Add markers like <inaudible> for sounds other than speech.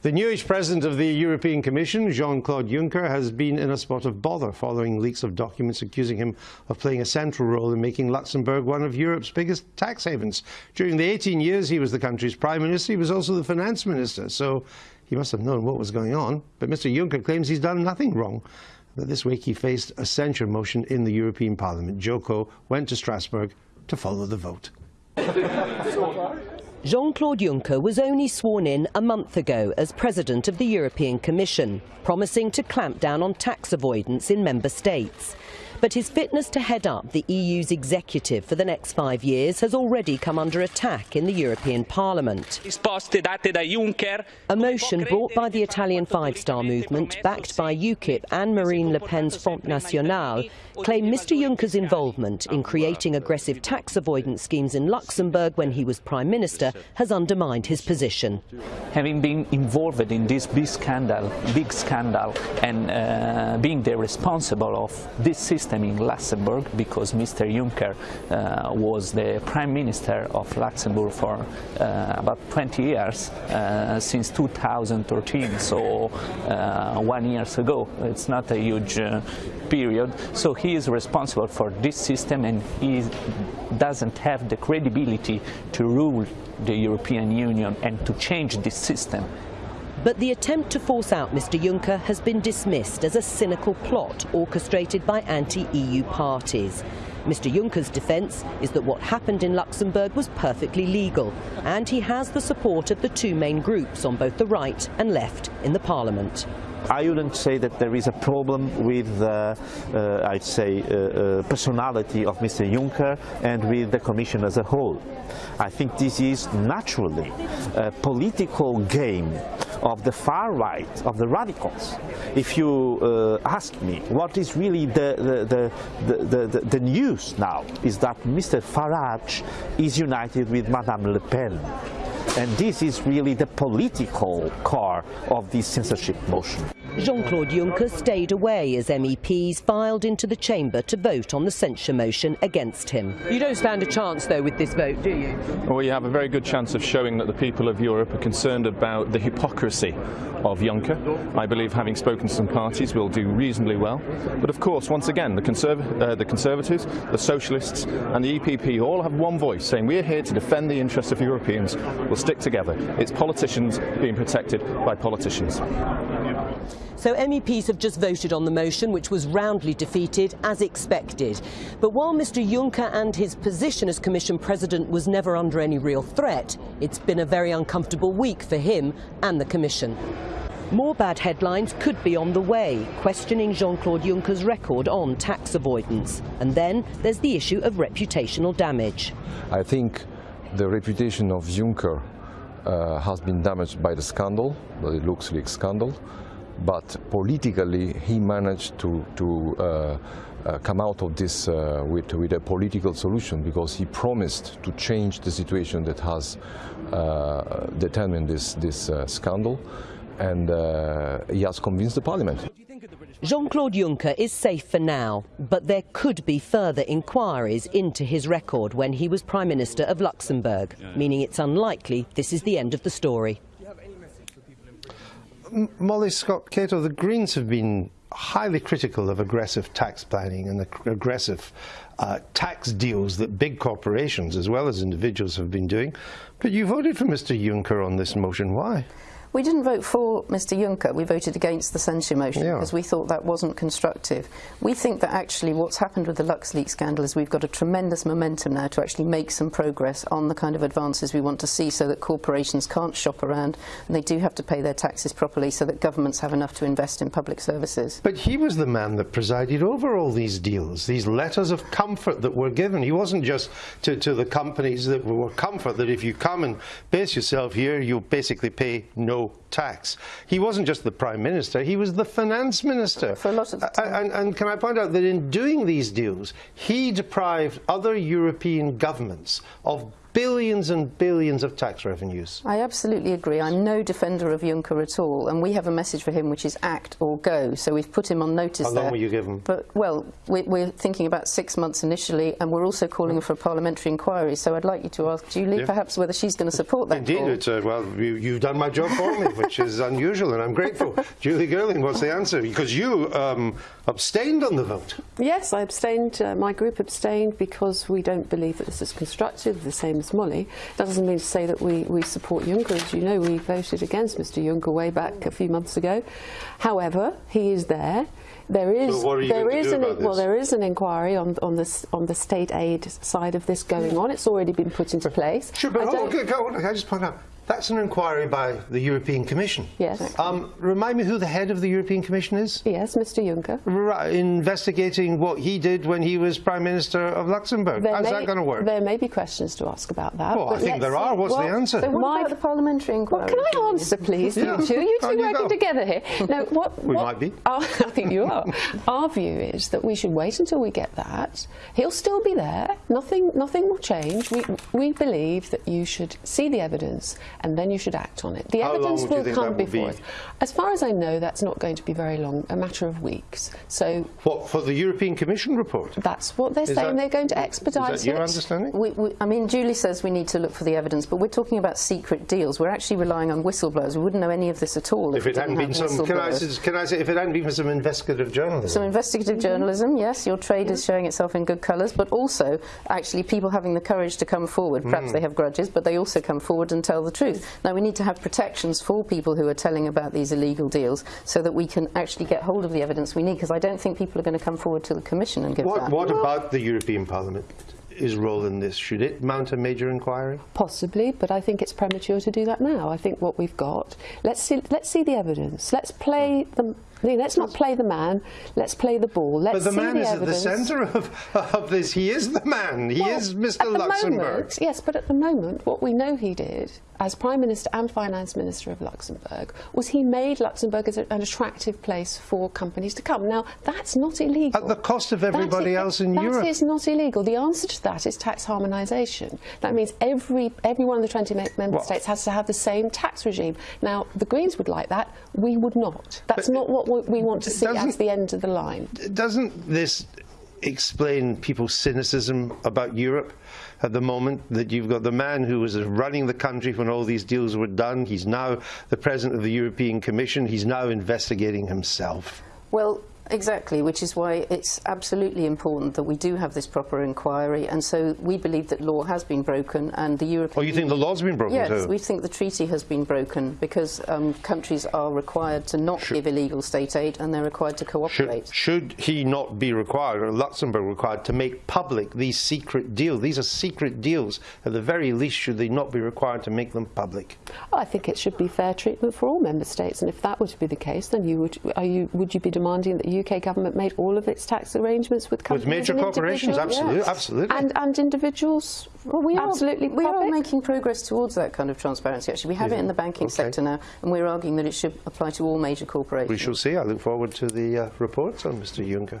The newish president of the European Commission, Jean-Claude Juncker, has been in a spot of bother following leaks of documents accusing him of playing a central role in making Luxembourg one of Europe's biggest tax havens. During the 18 years he was the country's prime minister, he was also the finance minister, so he must have known what was going on. But Mr Juncker claims he's done nothing wrong. This week he faced a censure motion in the European Parliament. Joko went to Strasbourg to follow the vote. <laughs> Jean-Claude Juncker was only sworn in a month ago as President of the European Commission, promising to clamp down on tax avoidance in member states. But his fitness to head up the EU's executive for the next five years has already come under attack in the European Parliament. A motion brought by the Italian Five Star Movement, backed by UKIP and Marine Le Pen's Front National, claim Mr Juncker's involvement in creating aggressive tax avoidance schemes in Luxembourg when he was Prime Minister has undermined his position. Having been involved in this big scandal, big scandal and uh, being the responsible of this system system in Luxembourg because Mr. Juncker uh, was the Prime Minister of Luxembourg for uh, about 20 years, uh, since 2013, so uh, one years ago. It's not a huge uh, period. So he is responsible for this system and he doesn't have the credibility to rule the European Union and to change this system. But the attempt to force out Mr Juncker has been dismissed as a cynical plot orchestrated by anti-EU parties. Mr Juncker's defence is that what happened in Luxembourg was perfectly legal and he has the support of the two main groups on both the right and left in the parliament. I wouldn't say that there is a problem with, uh, uh, I'd say, uh, uh, personality of Mr. Juncker and with the Commission as a whole. I think this is naturally a political game of the far right, of the radicals. If you uh, ask me what is really the, the, the, the, the news now is that Mr. Farage is united with Madame Le Pen. And this is really the political core of this censorship motion. Jean-Claude Juncker stayed away as MEPs filed into the chamber to vote on the censure motion against him. You don't stand a chance, though, with this vote, do you? Well, you have a very good chance of showing that the people of Europe are concerned about the hypocrisy of Juncker. I believe, having spoken to some parties, we'll do reasonably well. But of course, once again, the, Conserv uh, the Conservatives, the Socialists and the EPP all have one voice saying we're here to defend the interests of Europeans. We'll stick together. It's politicians being protected by politicians. So MEPs have just voted on the motion, which was roundly defeated, as expected. But while Mr Juncker and his position as Commission President was never under any real threat, it's been a very uncomfortable week for him and the Commission. More bad headlines could be on the way, questioning Jean-Claude Juncker's record on tax avoidance. And then there's the issue of reputational damage. I think the reputation of Juncker uh, has been damaged by the scandal, the LuxLeaks scandal but politically he managed to, to uh, uh, come out of this uh, with, with a political solution because he promised to change the situation that has uh, determined this, this uh, scandal and uh, he has convinced the parliament. Jean-Claude Juncker is safe for now, but there could be further inquiries into his record when he was Prime Minister of Luxembourg, meaning it's unlikely this is the end of the story. Molly Scott Cato, the Greens have been highly critical of aggressive tax planning and the aggressive uh, tax deals that big corporations as well as individuals have been doing. But you voted for Mr Juncker on this motion. Why? We didn't vote for Mr Juncker, we voted against the censure motion yeah. because we thought that wasn't constructive. We think that actually what's happened with the LuxLeaks scandal is we've got a tremendous momentum now to actually make some progress on the kind of advances we want to see so that corporations can't shop around and they do have to pay their taxes properly so that governments have enough to invest in public services. But he was the man that presided over all these deals, these letters of comfort that were given. He wasn't just to, to the companies that were comfort that if you come and base yourself here, you'll basically pay no tax. He wasn't just the Prime Minister, he was the Finance Minister. For a lot of. And, and can I point out that in doing these deals, he deprived other European governments of billions and billions of tax revenues. I absolutely agree. I'm no defender of Juncker at all, and we have a message for him which is act or go. So we've put him on notice How there. long will you give him? But well, we, we're thinking about six months initially, and we're also calling for a parliamentary inquiry. So I'd like you to ask Julie, Yeah. perhaps whether she's going to support that. Indeed, call. it's, uh, well, you, you've done my job for me, which is <laughs> unusual, and I'm grateful. Julie Girling, what's the answer? Because you um, abstained on the vote. Yes, I abstained. Uh, my group abstained because we don't believe that this is constructive, the same as Molly. That doesn't mean to say that we, we support Juncker. As you know, we voted against Mr Juncker way back a few months ago. However, he is there. There is So what are you there is an well there is an inquiry on on this on the state aid side of this going on. It's already been put into place. Sure, but I on, go- go on, can I just point out, that's an inquiry by the European Commission. Yes. Um, remind me who the head of the European Commission is? Yes, Mr Juncker. Right, investigating what he did when he was Prime Minister of Luxembourg. There How's may- that going to work? There may be questions to ask about that. Well, I think there are. What's the answer? So what My- about the parliamentary inquiry? Well, can I answer, please, Yeah. you two? You two you working go. together here. No, <laughs> what, We what- might be. Our, <laughs> I think you are. Our view is that we should wait until we get that. He'll still be there. Nothing, nothing will change. We, we believe that you should see the evidence and then you should act on it. The How evidence will come will before be? us. As far as I know, that's not going to be very long. A matter of weeks. So What, for the European Commission report? that's what they're Is saying. that- they're going to Is expedite that your it. understanding? We, we, I mean, Julie says we need to look for the evidence, but we're talking about secret deals. We're actually relying on whistleblowers. We wouldn't know any of this at all if, If it hadn't been some, can I, say- can I say, if it hadn't been for some investigative journalism? Some investigative mm-hmm. journalism, yes, your trade is mm-hmm. showing itself in good colours, but also actually people having the courage to come forward. Perhaps mm. they have grudges, but they also come forward and tell the truth. Now, we need to have protections for people who are telling about these illegal deals so that we can actually get hold of the evidence we need, because I don't think people are going to come forward to the Commission and give What, that. what about the European Parliament? His role in this? Should it mount a major inquiry? Possibly, but I think it's premature to do that now. I think what we've got, let's see, let's see the evidence. Let's play the, let's not play the man. Let's play the ball. Let's But the man the is evidence. at the centre of, of this. He is the man. He Well, is Mr. Luxembourg. Moment, yes, but at the moment, what we know he did as Prime Minister and Finance Minister of Luxembourg was he made Luxembourg as a, an attractive place for companies to come. Now, that's not illegal. At the cost of everybody is- else in that Europe. is not illegal. The answer to that is tax harmonisation. That means every, every one of the 20 member Well- states has to have the same tax regime. Now, the Greens would like that. We would not. That's not what we- we want to see doesn't- as the end of the line. Doesn't this explain people's cynicism about Europe at the moment? That you've got the man who was running the country when all these deals were done. He's now the president of the European Commission. He's now investigating himself. Well, exactly, which is why it's absolutely important that we do have this proper inquiry. And so we believe that law has been broken, and the European. Oh, you think the law's been broken Yes, too? we think the treaty has been broken because um, countries are required to not give illegal state aid, and they're required to cooperate. Should, should he not be required, or Luxembourg required, to make public these secret deals? These are secret deals. At the very least, should they not be required to make them public? I think it should be fair treatment for all member states, and if that were to be the case, then you would are you would you be demanding that the UK government made all of its tax arrangements with companies major and corporations, absolutely, Yes. absolutely. and and individuals? Well, we absolutely are, we are making progress towards that kind of transparency. Actually, we have it in the banking Okay. sector now, and we're arguing that it should apply to all major corporations. We shall see. I look forward to the uh, reports on Mr Juncker.